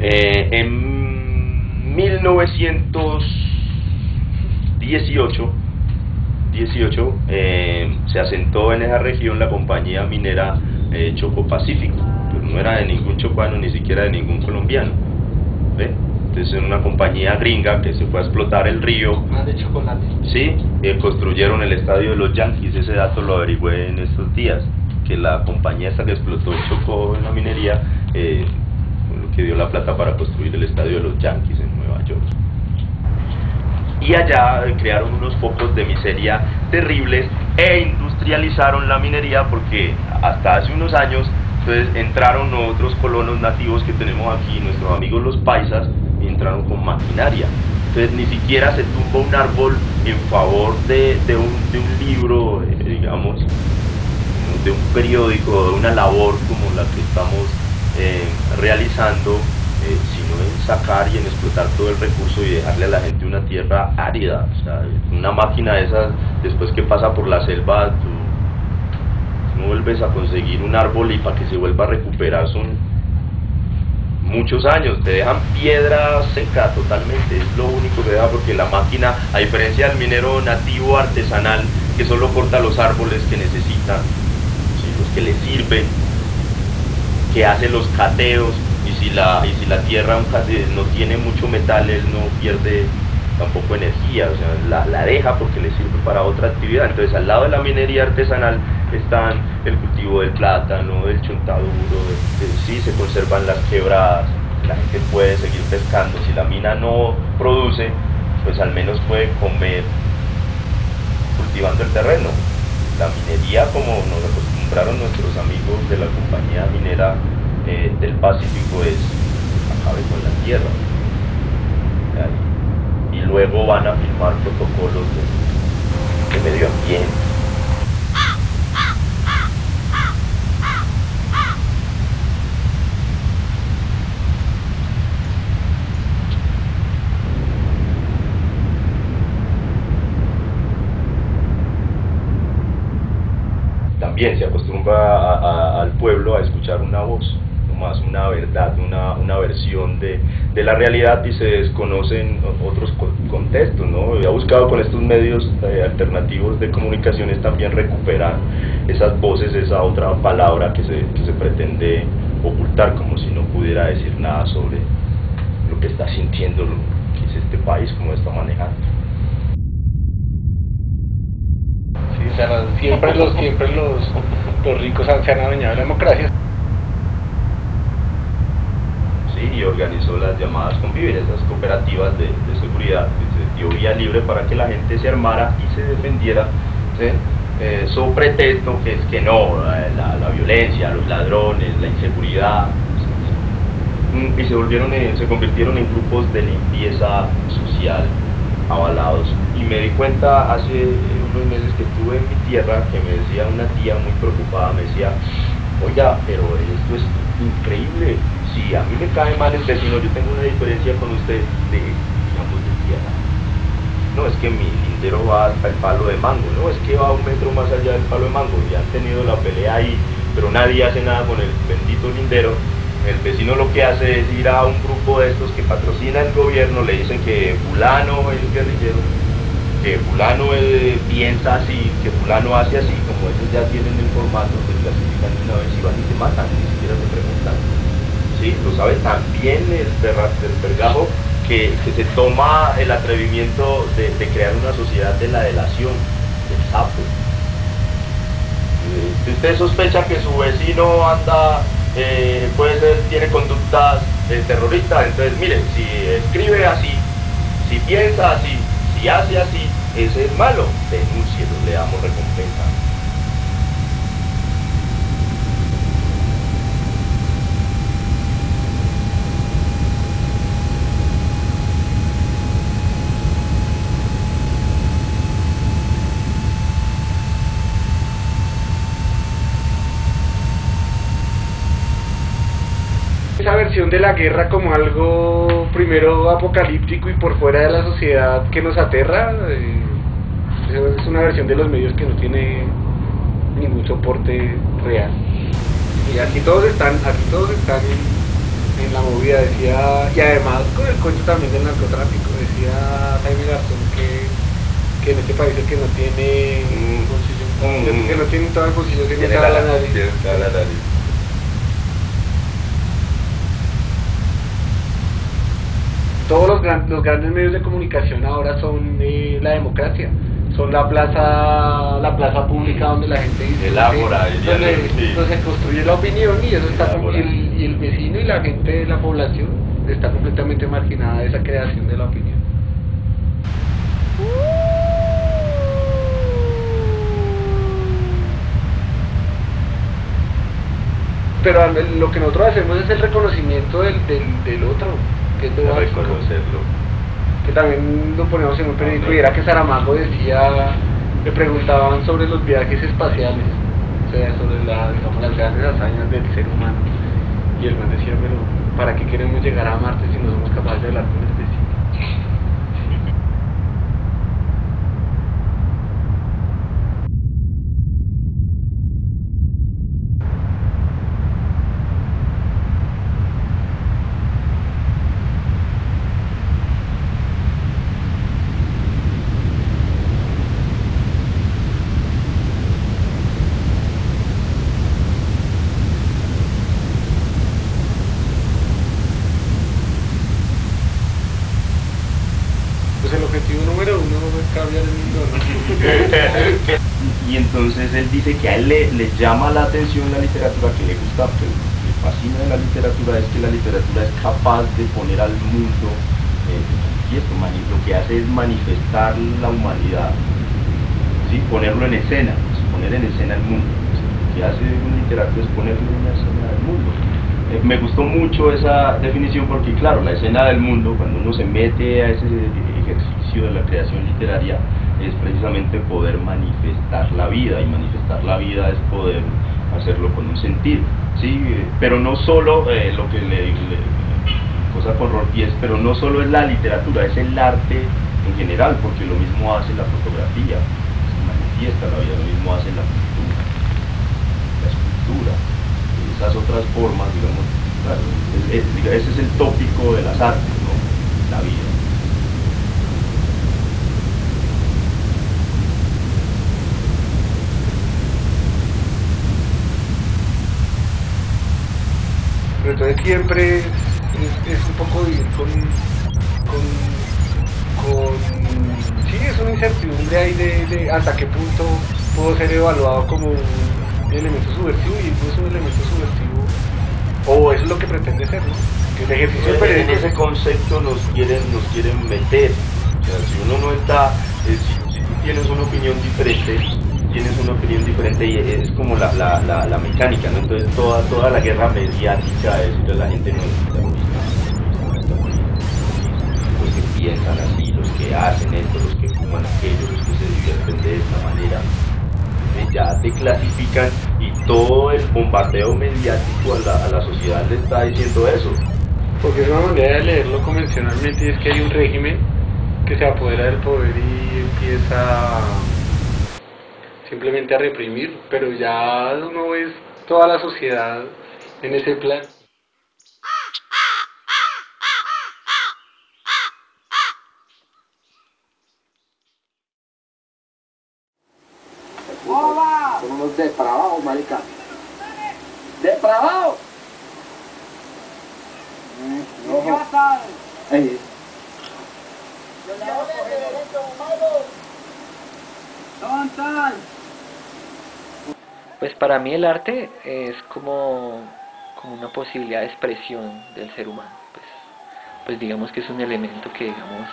Eh, en 1918 18, eh, se asentó en esa región la compañía minera eh, Choco Pacífico, pero no era de ningún chocuano ni siquiera de ningún colombiano. ¿ve? Entonces era una compañía gringa que se fue a explotar el río. Ah, de chocolate. Sí, eh, construyeron el estadio de los Yankees, ese dato lo averigüé en estos días, que la compañía esta que explotó Choco en la minería, eh, que dio la plata para construir el estadio de los Yankees en Nueva York y allá crearon unos focos de miseria terribles e industrializaron la minería porque hasta hace unos años entonces entraron otros colonos nativos que tenemos aquí, nuestros amigos los paisas, y entraron con maquinaria. Entonces ni siquiera se tumba un árbol en favor de, de, un, de un, libro, eh, digamos, de un periódico, de una labor como la que estamos eh, realizando eh, sino en sacar y en explotar todo el recurso y dejarle a la gente una tierra árida. O sea, una máquina de esas, después que pasa por la selva, no vuelves a conseguir un árbol y para que se vuelva a recuperar son muchos años, te dejan piedra seca totalmente, es lo único que deja porque la máquina, a diferencia del minero nativo artesanal, que solo corta los árboles que necesitan, los que le sirven, que hace los cateos, y si la, y si la tierra no tiene mucho metal, él no pierde tampoco energía, o sea, la, deja porque le sirve para otra actividad. Entonces, al lado de la minería artesanal están el cultivo del plátano, del chontaduro, de, de, sí se conservan las quebradas, la gente puede seguir pescando. Si la mina no produce, pues al menos puede comer cultivando el terreno. La minería, como nos acostumbraron nuestros amigos de la compañía minera eh, del Pacífico es acabe con la tierra. Y luego van a firmar protocolos de, de medio ambiente. También se acostumbra al pueblo a escuchar una voz más una verdad, una, una versión de, de, la realidad y se desconocen otros contextos. ¿no? He buscado con estos medios eh, alternativos de comunicaciones también recuperar esas voces, esa otra palabra que se, que se pretende ocultar, como si no pudiera decir nada sobre lo que está sintiendo, lo que es este país, cómo está manejando. Sí, o sea, siempre los, siempre los, los ricos se han adueñado la democracia. y organizó las llamadas convivir, esas cooperativas de, de, seguridad, que se vía libre para que la gente se armara y se defendiera, ¿sí? eh, su pretexto que es que no, la, la, violencia, los ladrones, la inseguridad, y se volvieron, en, se convirtieron en grupos de limpieza social avalados. Y me di cuenta hace meses que estuve en mi tierra que me decía una tía muy preocupada, me decía, oiga, pero esto es increíble, si a mí me cae mal el vecino, yo tengo una diferencia con usted de, digamos, de tierra. No, es que mi lindero va hasta el palo de mango, no, es que va un metro más allá del palo de mango, y han tenido la pelea ahí, pero nadie hace nada con el bendito lindero. El vecino lo que hace es ir a un grupo de estos que patrocina el gobierno, le dicen que fulano es guerrillero, que fulano piensa así, que fulano hace así, como ellos ya tienen el formato, se clasifican una vez y van y se matan, ni siquiera se preguntan. ¿sí? lo sabe también el, pergajo, que, que, se toma el atrevimiento de, de, crear una sociedad de la delación, del sapo. Eh, si usted sospecha que su vecino anda, eh, puede ser, tiene conductas eh, terroristas, entonces mire, si escribe así, si piensa así, si hace así, ese es malo, denúncielo, le damos recompensa. De la guerra como algo primero apocalíptico y por fuera de la sociedad que nos aterra eh, es una versión de los medios que no tiene ningún soporte real y aquí todos están aquí todos están en la movida, decía, y además con el cuento también del narcotráfico, decía Jaime Garzón que, que en este país el que no tiene Mm. bolsillo, Mm. que no tiene todo el bolsillo tiene Tiene la, la nariz. tiene la nariz. Todos los, gran- los grandes medios de comunicación ahora son eh, la democracia, son la plaza la plaza pública donde la gente dice El donde, sí. donde se construye la opinión y eso El está el, y el vecino y la gente de la población está completamente marginada de esa creación de la opinión. Pero lo que nosotros hacemos es el reconocimiento del, del, del otro, que es lo De básico reconocerlo. que también lo ponemos en un periódico y era que Saramago decía, le preguntaban sobre los viajes espaciales, o sea, sobre la, digamos, las grandes hazañas del ser humano. Y el man decía, pero ¿para qué queremos llegar a Marte si no somos capaces de hablar con el vecino? Pues el objetivo número uno es cambiar el y entonces él dice que a él le, llama la atención la literatura, que le gusta, que le fascina de la literatura es que la literatura es capaz de poner al mundo eh, manifiesto, mani- lo que hace es manifestar la humanidad, ¿sí? ponerlo en escena, pues, poner en escena el mundo. Lo que hace un literato es ponerlo en escena del mundo. Eh, me gustó mucho esa definición porque, claro, la escena del mundo, cuando uno se mete a ese ejercicio de la creación literaria, es precisamente poder manifestar la vida, y manifestar la vida es poder hacerlo con un sentido, ¿sí? Pero no solo eh, lo que le, le- cosa con pero no solo es la literatura, es el arte en general, porque lo mismo hace la fotografía, se manifiesta la vida, lo mismo hace la pintura, la escultura, esas otras formas, digamos, claro, ese es el tópico de las artes, ¿no? La vida. Siempre es, un poco vivir con, con, con- Sí, es una incertidumbre ahí de, de hasta qué punto puedo ser evaluado como un elemento subversivo y no es un elemento subversivo. O eso es lo que pretende ser, ¿no? El ejercicio en periodismo ese concepto nos quieren, nos quieren meter. O sea, si uno no está, eh, si, si tú tienes una opinión diferente, tienes una opinión diferente y es como la, la, la, la mecánica, ¿no? Entonces toda, toda la guerra mediática es a la gente no terrorista. Los que piensan así, los que hacen esto, los que fuman aquello, los que se divierten de esta manera, ya te clasifican y todo el bombardeo mediático a la, a la sociedad le está diciendo eso. Porque es una manera de leerlo convencionalmente y es que hay un régimen que se apodera del poder y empieza simplemente a reprimir, pero ya uno es toda la sociedad en ese plan. Son unos depravados, marica. ¡Depravados! Mm, Ey, Pues para mí el arte es como, como una posibilidad de expresión del ser humano. Pues, pues digamos que es un elemento que digamos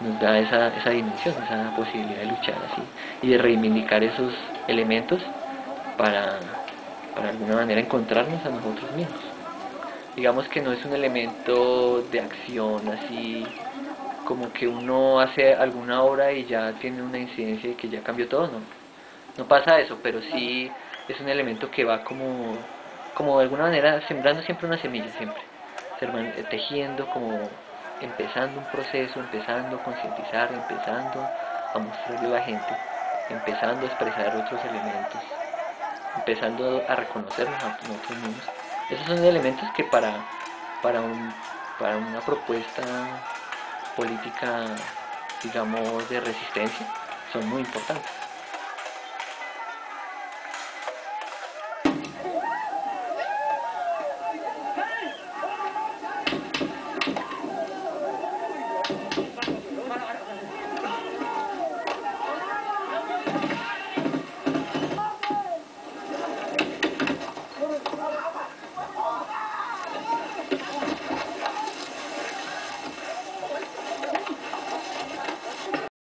nos da esa, esa dimensión, esa posibilidad de luchar así y de reivindicar esos elementos para, para alguna manera encontrarnos a nosotros mismos. Digamos que no es un elemento de acción así como que uno hace alguna obra y ya tiene una incidencia y que ya cambió todo, no. No pasa eso, pero sí es un elemento que va como, como de alguna manera sembrando siempre una semilla, siempre. Tejiendo, como empezando un proceso, empezando a concientizar, empezando a mostrarle a la gente, empezando a expresar otros elementos, empezando a reconocernos a nosotros mismos. Esos son elementos que para, para, un, para una propuesta política, digamos, de resistencia, son muy importantes.